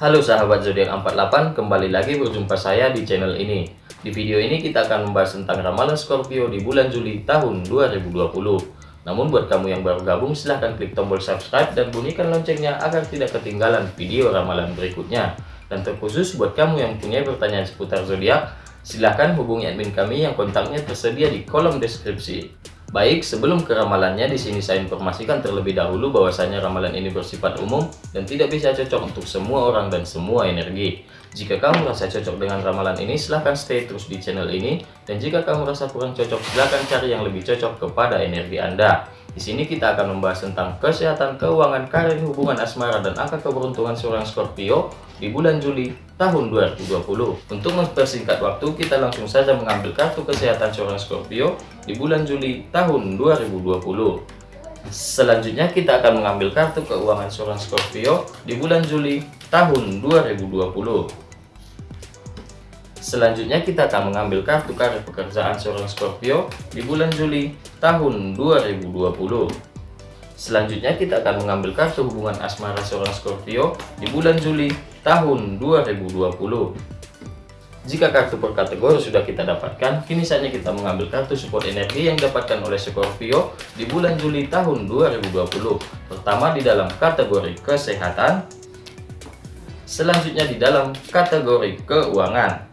Halo sahabat zodiak 48, kembali lagi berjumpa saya di channel ini. Di video ini kita akan membahas tentang ramalan Scorpio di bulan Juli tahun 2020. Namun buat kamu yang baru gabung silahkan klik tombol subscribe dan bunyikan loncengnya agar tidak ketinggalan video ramalan berikutnya. Dan terkhusus buat kamu yang punya pertanyaan seputar zodiak, silahkan hubungi admin kami yang kontaknya tersedia di kolom deskripsi. Baik, sebelum ke ramalannya, di sini saya informasikan terlebih dahulu bahwasanya ramalan ini bersifat umum dan tidak bisa cocok untuk semua orang dan semua energi. Jika kamu merasa cocok dengan ramalan ini, silahkan stay terus di channel ini. Dan jika kamu merasa kurang cocok, silahkan cari yang lebih cocok kepada energi Anda. Di sini kita akan membahas tentang kesehatan, keuangan, karir, hubungan asmara, dan angka keberuntungan seorang Scorpio di bulan Juli tahun 2020. Untuk mempersingkat waktu, kita langsung saja mengambil kartu kesehatan seorang Scorpio di bulan Juli tahun 2020. Selanjutnya kita akan mengambil kartu keuangan seorang Scorpio di bulan Juli tahun 2020. Selanjutnya kita akan mengambil kartu karir pekerjaan seorang Scorpio di bulan Juli tahun 2020. Selanjutnya kita akan mengambil kartu hubungan asmara seorang Scorpio di bulan Juli tahun 2020. Jika kartu per kategori sudah kita dapatkan, kini saatnya kita mengambil kartu support energi yang didapatkan oleh Scorpio di bulan Juli tahun 2020. Pertama di dalam kategori kesehatan, selanjutnya di dalam kategori keuangan,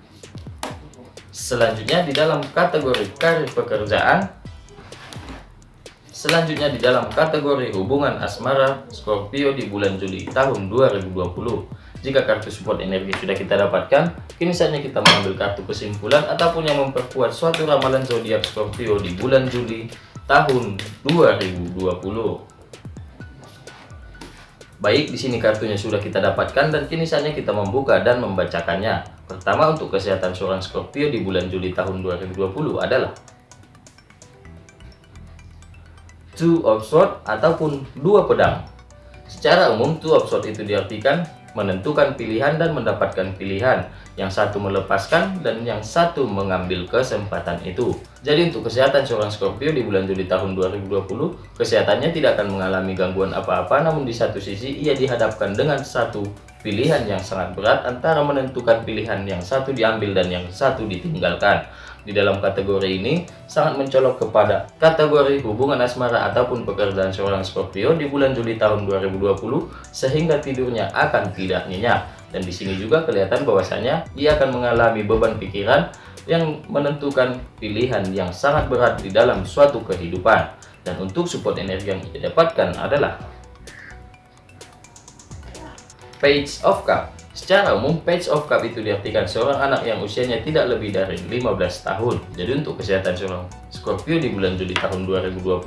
Selanjutnya di dalam kategori karir pekerjaan. Selanjutnya di dalam kategori hubungan asmara Scorpio di bulan Juli tahun 2020 Jika kartu support energi sudah kita dapatkan Kini saatnya kita mengambil kartu kesimpulan Ataupun yang memperkuat suatu ramalan zodiak Scorpio di bulan Juli tahun 2020 Baik, di sini kartunya sudah kita dapatkan dan kini saatnya kita membuka dan membacakannya. Pertama untuk kesehatan seorang Scorpio di bulan Juli tahun 2020 adalah Two of Swords ataupun dua pedang. Secara umum, Two of Swords itu diartikan menentukan pilihan dan mendapatkan pilihan. Yang satu melepaskan dan yang satu mengambil kesempatan itu. Jadi untuk kesehatan seorang Scorpio di bulan Juli tahun 2020, kesehatannya tidak akan mengalami gangguan apa-apa, namun di satu sisi ia dihadapkan dengan satu pilihan yang sangat berat antara menentukan pilihan yang satu diambil dan yang satu ditinggalkan. Di dalam kategori ini sangat mencolok kepada kategori hubungan asmara ataupun pekerjaan seorang Scorpio di bulan Juli tahun 2020 sehingga tidurnya akan tidak nyenyak. Dan di sini juga kelihatan bahwasanya ia akan mengalami beban pikiran yang menentukan pilihan yang sangat berat di dalam suatu kehidupan. Dan untuk support energi yang ia dapatkan adalah Page of Cup. Secara umum, Page of Cup itu diartikan seorang anak yang usianya tidak lebih dari 15 tahun. Jadi untuk kesehatan seorang Scorpio di bulan Juli tahun 2020,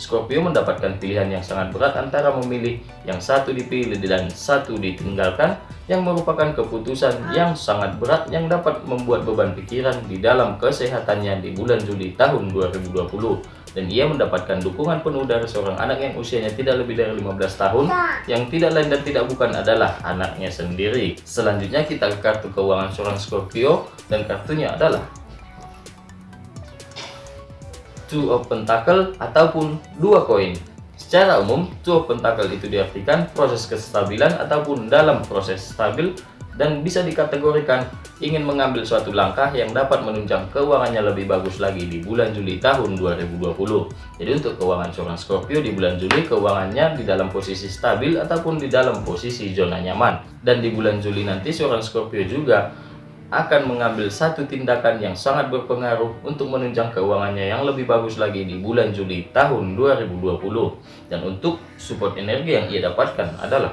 Scorpio mendapatkan pilihan yang sangat berat antara memilih yang satu dipilih dan satu ditinggalkan, yang merupakan keputusan yang sangat berat yang dapat membuat beban pikiran di dalam kesehatannya di bulan Juli tahun 2020 dan ia mendapatkan dukungan penuh dari seorang anak yang usianya tidak lebih dari 15 tahun yang tidak lain dan tidak bukan adalah anaknya sendiri. Selanjutnya kita ke kartu keuangan seorang Scorpio dan kartunya adalah Two of Pentacle ataupun dua koin. Secara umum Two of Pentacle itu diartikan proses kestabilan ataupun dalam proses stabil dan bisa dikategorikan ingin mengambil suatu langkah yang dapat menunjang keuangannya lebih bagus lagi di bulan Juli tahun 2020. Jadi untuk keuangan seorang Scorpio di bulan Juli keuangannya di dalam posisi stabil ataupun di dalam posisi zona nyaman. Dan di bulan Juli nanti seorang Scorpio juga akan mengambil satu tindakan yang sangat berpengaruh untuk menunjang keuangannya yang lebih bagus lagi di bulan Juli tahun 2020. Dan untuk support energi yang ia dapatkan adalah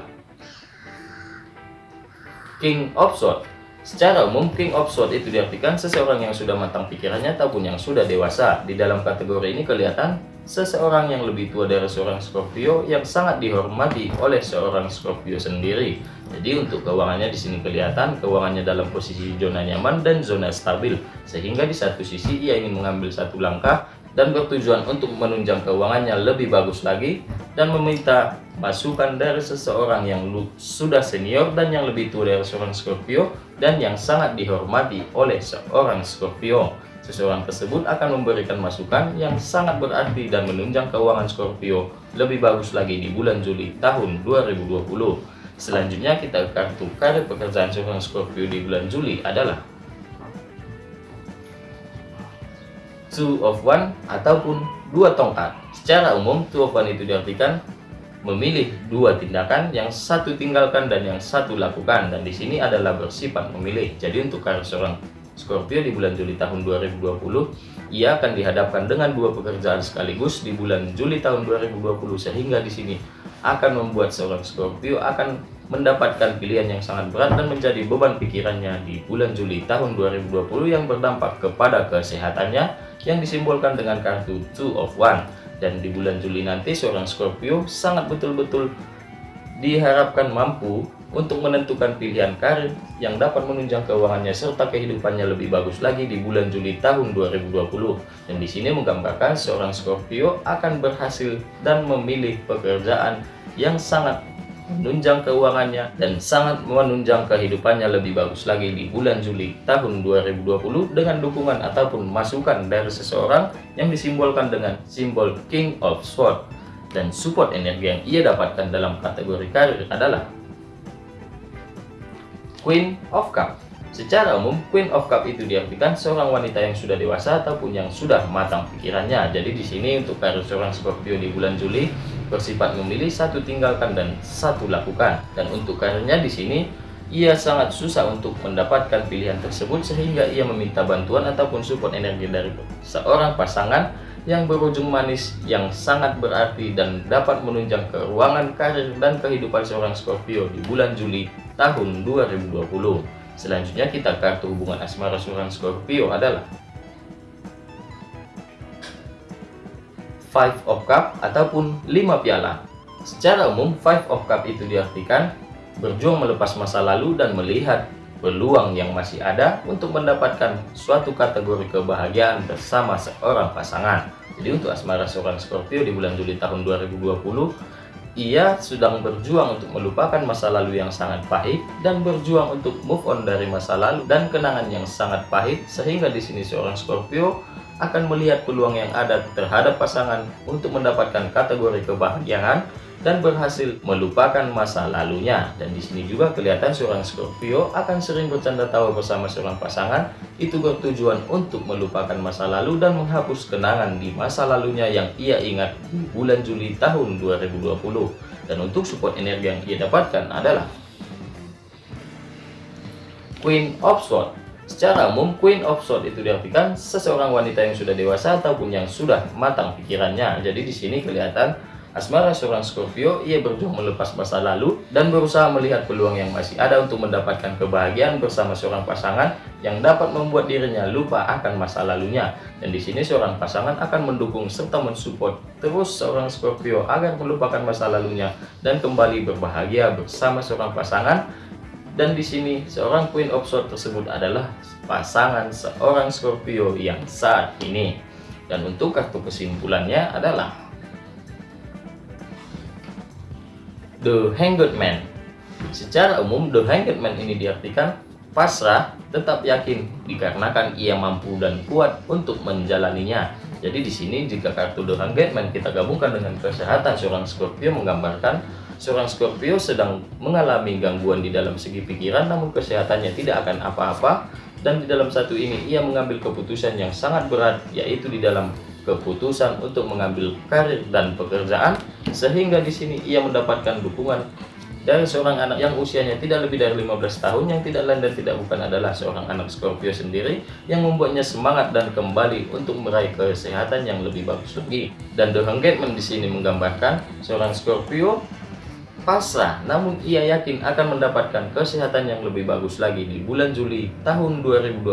King of Swords. Secara umum, King of Swords itu diartikan seseorang yang sudah matang pikirannya ataupun yang sudah dewasa. Di dalam kategori ini kelihatan seseorang yang lebih tua dari seorang Scorpio yang sangat dihormati oleh seorang Scorpio sendiri. Jadi untuk keuangannya di sini kelihatan keuangannya dalam posisi zona nyaman dan zona stabil. Sehingga di satu sisi ia ingin mengambil satu langkah dan bertujuan untuk menunjang keuangannya lebih bagus lagi dan meminta masukan dari seseorang yang sudah senior dan yang lebih tua dari seorang Scorpio dan yang sangat dihormati oleh seorang Scorpio. Seseorang tersebut akan memberikan masukan yang sangat berarti dan menunjang keuangan Scorpio lebih bagus lagi di bulan Juli tahun 2020. Selanjutnya kita kartu karir pekerjaan seorang Scorpio di bulan Juli adalah Two of One ataupun dua tongkat. Secara umum, Two of One itu diartikan memilih dua tindakan, yang satu tinggalkan dan yang satu lakukan. Dan di sini adalah bersifat memilih. Jadi untuk karir seorang Scorpio di bulan Juli tahun 2020, ia akan dihadapkan dengan dua pekerjaan sekaligus di bulan Juli tahun 2020 sehingga di sini akan membuat seorang Scorpio akan mendapatkan pilihan yang sangat berat dan menjadi beban pikirannya di bulan Juli tahun 2020 yang berdampak kepada kesehatannya yang disimbolkan dengan kartu Two of One dan di bulan Juli nanti seorang Scorpio sangat betul-betul diharapkan mampu untuk menentukan pilihan karir yang dapat menunjang keuangannya serta kehidupannya lebih bagus lagi di bulan Juli tahun 2020. Dan di sini menggambarkan seorang Scorpio akan berhasil dan memilih pekerjaan yang sangat menunjang keuangannya dan sangat menunjang kehidupannya lebih bagus lagi di bulan Juli tahun 2020 dengan dukungan ataupun masukan dari seseorang yang disimbolkan dengan simbol King of Swords dan support energi yang ia dapatkan dalam kategori karir adalah Queen of Cup. Secara umum, Queen of Cup itu diartikan seorang wanita yang sudah dewasa ataupun yang sudah matang pikirannya. Jadi di sini untuk karir seorang Scorpio di bulan Juli bersifat memilih satu tinggalkan dan satu lakukan. Dan untuk karirnya di sini ia sangat susah untuk mendapatkan pilihan tersebut sehingga ia meminta bantuan ataupun support energi dari seorang pasangan yang berujung manis yang sangat berarti dan dapat menunjang keuangan karir dan kehidupan seorang Scorpio di bulan Juli tahun 2020. Selanjutnya kita kartu hubungan asmara seorang Scorpio adalah Five of Cup ataupun 5 piala. Secara umum, Five of Cup itu diartikan berjuang melepas masa lalu dan melihat peluang yang masih ada untuk mendapatkan suatu kategori kebahagiaan bersama seorang pasangan. Jadi untuk asmara seorang Scorpio di bulan Juli tahun 2020, ia sedang berjuang untuk melupakan masa lalu yang sangat pahit dan berjuang untuk move on dari masa lalu dan kenangan yang sangat pahit sehingga di sini seorang Scorpio akan melihat peluang yang ada terhadap pasangan untuk mendapatkan kategori kebahagiaan dan berhasil melupakan masa lalunya. Dan di sini juga kelihatan seorang Scorpio akan sering bercanda tawa bersama seorang pasangan itu bertujuan untuk melupakan masa lalu dan menghapus kenangan di masa lalunya yang ia ingat di bulan Juli tahun 2020. Dan untuk support energi yang ia dapatkan adalah Queen of Swords. Secara umum, Queen of Swords itu diartikan seseorang wanita yang sudah dewasa ataupun yang sudah matang pikirannya. Jadi di sini kelihatan Asmara seorang Scorpio, ia berjuang melepas masa lalu dan berusaha melihat peluang yang masih ada untuk mendapatkan kebahagiaan bersama seorang pasangan yang dapat membuat dirinya lupa akan masa lalunya. Dan di sini seorang pasangan akan mendukung serta mensupport terus seorang Scorpio agar melupakan masa lalunya dan kembali berbahagia bersama seorang pasangan. Dan di sini seorang Queen of Swords tersebut adalah pasangan seorang Scorpio yang saat ini. Dan untuk kartu kesimpulannya adalah The Hanged Man. Secara umum, The Hanged Man ini diartikan pasrah, tetap yakin dikarenakan ia mampu dan kuat untuk menjalaninya. Jadi di sini jika kartu The Hanged Man kita gabungkan dengan kesehatan seorang Scorpio menggambarkan seorang Scorpio sedang mengalami gangguan di dalam segi pikiran namun kesehatannya tidak akan apa-apa dan di dalam satu ini ia mengambil keputusan yang sangat berat yaitu di dalam keputusan untuk mengambil karir dan pekerjaan sehingga di sini ia mendapatkan dukungan dari seorang anak yang usianya tidak lebih dari 15 tahun yang tidak lain dan tidak bukan adalah seorang anak Scorpio sendiri yang membuatnya semangat dan kembali untuk meraih kesehatan yang lebih bagus lagi. Dan The Hangman di sini menggambarkan seorang Scorpio pasrah namun ia yakin akan mendapatkan kesehatan yang lebih bagus lagi di bulan Juli tahun 2020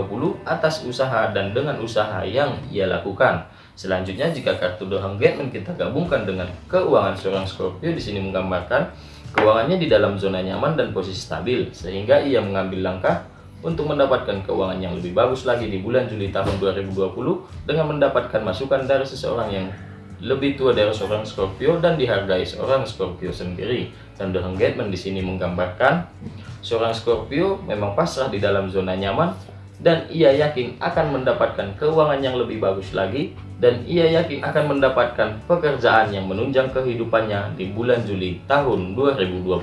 atas usaha dan dengan usaha yang ia lakukan. Selanjutnya jika kartu The Hangman kita gabungkan dengan keuangan seorang Scorpio di sini menggambarkan keuangannya di dalam zona nyaman dan posisi stabil sehingga ia mengambil langkah untuk mendapatkan keuangan yang lebih bagus lagi di bulan Juli tahun 2020 dengan mendapatkan masukan dari seseorang yang lebih tua dari seorang Scorpio dan dihargai seorang Scorpio sendiri. Dan The Hangman di sini menggambarkan seorang Scorpio memang pasrah di dalam zona nyaman dan ia yakin akan mendapatkan keuangan yang lebih bagus lagi dan ia yakin akan mendapatkan pekerjaan yang menunjang kehidupannya di bulan Juli tahun 2020.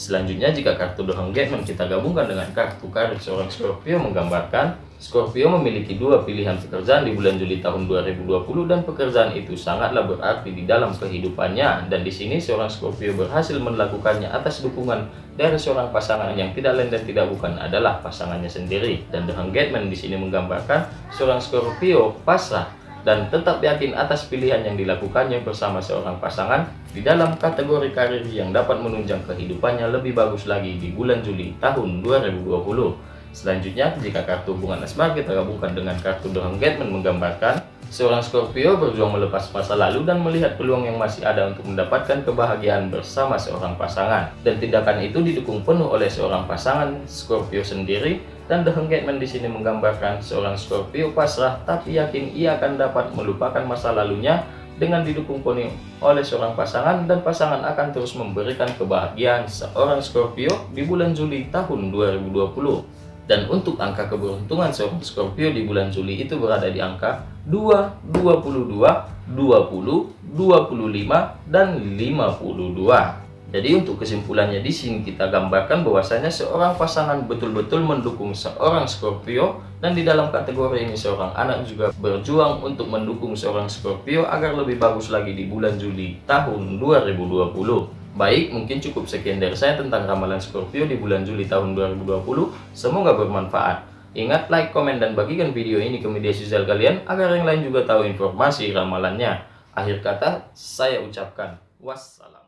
Selanjutnya jika kartu The Hangman kita gabungkan dengan kartu karir seorang Scorpio menggambarkan Scorpio memiliki dua pilihan pekerjaan di bulan Juli tahun 2020 dan pekerjaan itu sangatlah berarti di dalam kehidupannya dan di sini seorang Scorpio berhasil melakukannya atas dukungan dari seorang pasangan yang tidak lain dan tidak bukan adalah pasangannya sendiri dan The Hangman di sini menggambarkan seorang Scorpio pasrah dan tetap yakin atas pilihan yang dilakukannya bersama seorang pasangan di dalam kategori karir yang dapat menunjang kehidupannya lebih bagus lagi di bulan Juli tahun 2020. Selanjutnya, jika kartu hubungan asmara kita gabungkan dengan kartu The Hangman menggambarkan seorang Scorpio berjuang melepas masa lalu dan melihat peluang yang masih ada untuk mendapatkan kebahagiaan bersama seorang pasangan. Dan tindakan itu didukung penuh oleh seorang pasangan Scorpio sendiri dan The Hangman di sini menggambarkan seorang Scorpio pasrah tapi yakin ia akan dapat melupakan masa lalunya dengan didukung penuh oleh seorang pasangan dan pasangan akan terus memberikan kebahagiaan seorang Scorpio di bulan Juli tahun 2020. Dan untuk angka keberuntungan seorang Scorpio di bulan Juli itu berada di angka 2, 22, 20, 25, dan 52. Jadi untuk kesimpulannya di sini kita gambarkan bahwasanya seorang pasangan betul-betul mendukung seorang Scorpio dan di dalam kategori ini seorang anak juga berjuang untuk mendukung seorang Scorpio agar lebih bagus lagi di bulan Juli tahun 2020. Baik, mungkin cukup sekian dari saya tentang ramalan Scorpio di bulan Juli tahun 2020. Semoga bermanfaat. Ingat like, komen, dan bagikan video ini ke media sosial kalian agar yang lain juga tahu informasi ramalannya. Akhir kata, saya ucapkan wassalam.